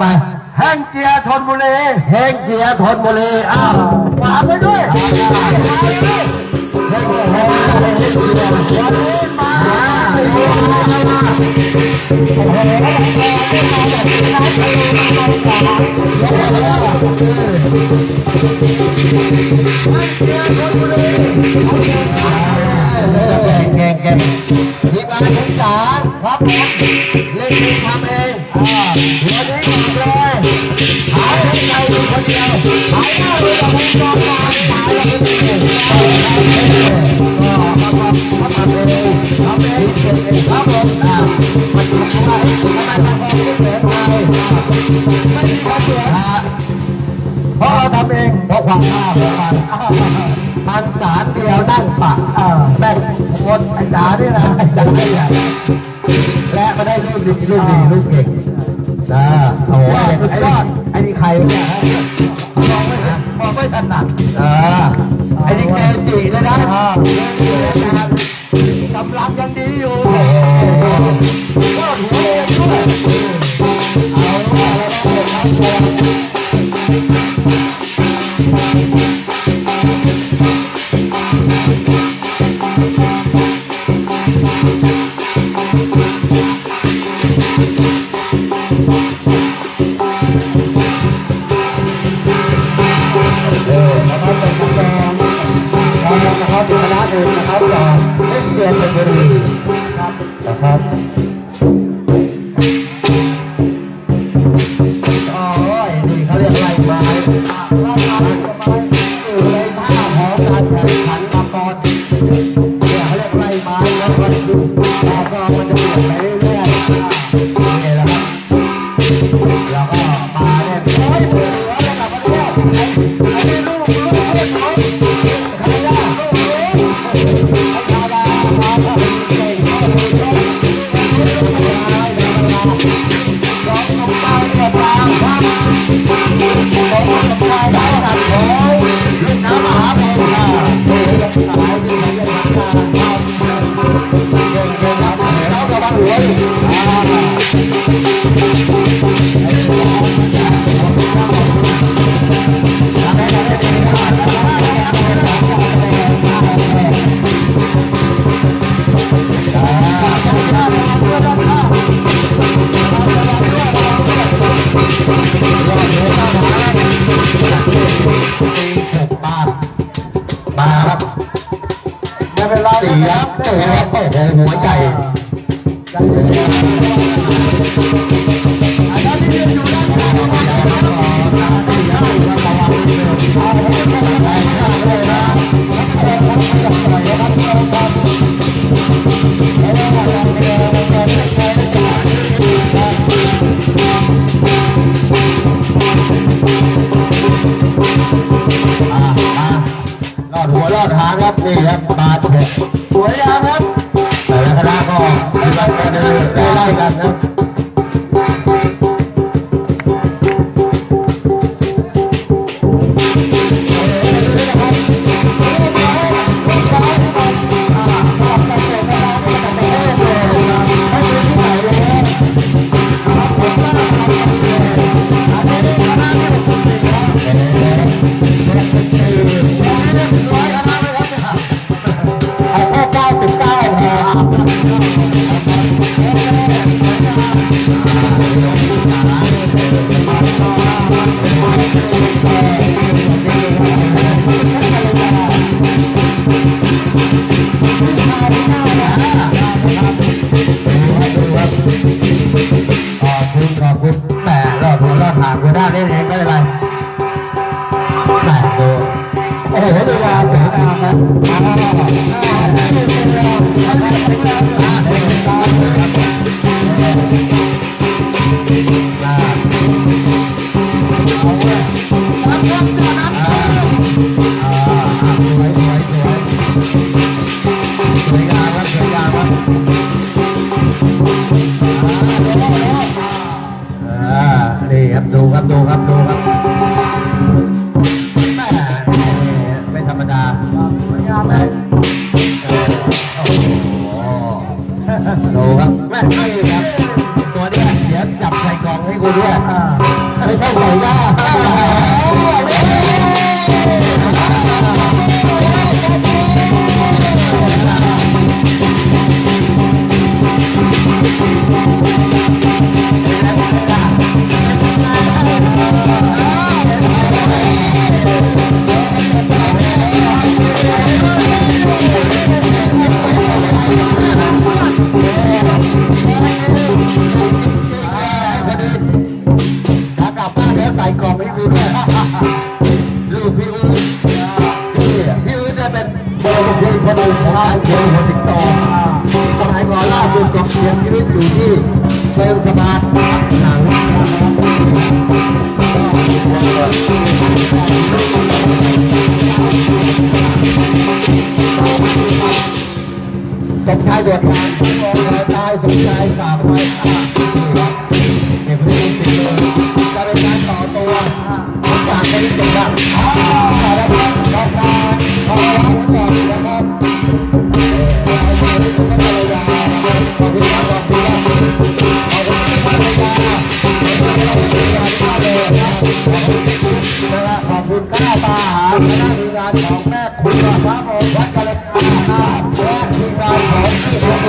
ไป แห้งเจียทนบุรีเฮงเจียทนบุรีอ้าวฝากไปด้วยเฮงเฮงเจียวันนี้มาเก่งเก่งเก่งทีมงานทุกจานครับผมเล่นเองทำเองอ่าวันนี้ ยวหายหน้าเลยกับผมจอมมาตายแล้วไม่ได้ก็มาทำเองทำเองเก่งเองครับผมอ่ามันทำอะไรทำไมทำเองไม่เหมือนใครไม่มีใครเหมือนเพราะเราทำเองเพราะความชอบของมันมันสารเดียวนั่งปะแม่งคนไอ้จ๋านี่นะไอ้จ๋าไม่ใหญ่และมาได้ลูกดีลูกดีลูกเก่งนะโอ้โหสุดยอดไอ้นี่ใครเนี่ย นมองไม่ถนัดเออไอ้นี่เกจิเลยนะเกจิเลยนะกำลังยังดีอยู่ บเป็นคณะหนึ่งนะครับจากเล่นเกียรติบุรีนะครับนะครับโอ้ยนี่เขาเรียกไล่ไม้ไล่ไม้ไม้อยู่ในท่าของการแข่งขันมาก่อนเนี่ยเขาเรียกไล่ไม้แล้วก็ดูแล้วก็มันจะเปลี่ยนไป มามาครับไม่เป็นไรสีครับโอ้โหโอ้โหหัวใจ いただきます。 อดหัวรอดหางหัวหน้าเล่นเองไม่เป็นไรแหมดูโอ้โหดูงานสวยงามนะอ่า คับดูครับดูครับแม่ไม่ธรรมดาสวยงามเลยโอ้โดูครับแม่ไม่ครับตัวนี้เดี๋ยวจับใส่กล่องให้กูด้วยไม่ใช่ใส่ย่า ពេលសបាតបាត់ខាងកំឆៃវត្តបានផងតែសំឆៃកាខ្វៃ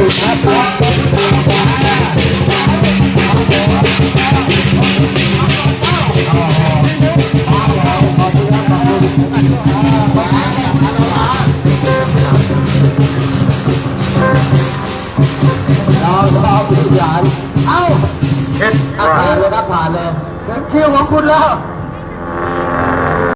ผ่านเลยผ่านเลยคิวของคุณแล้ว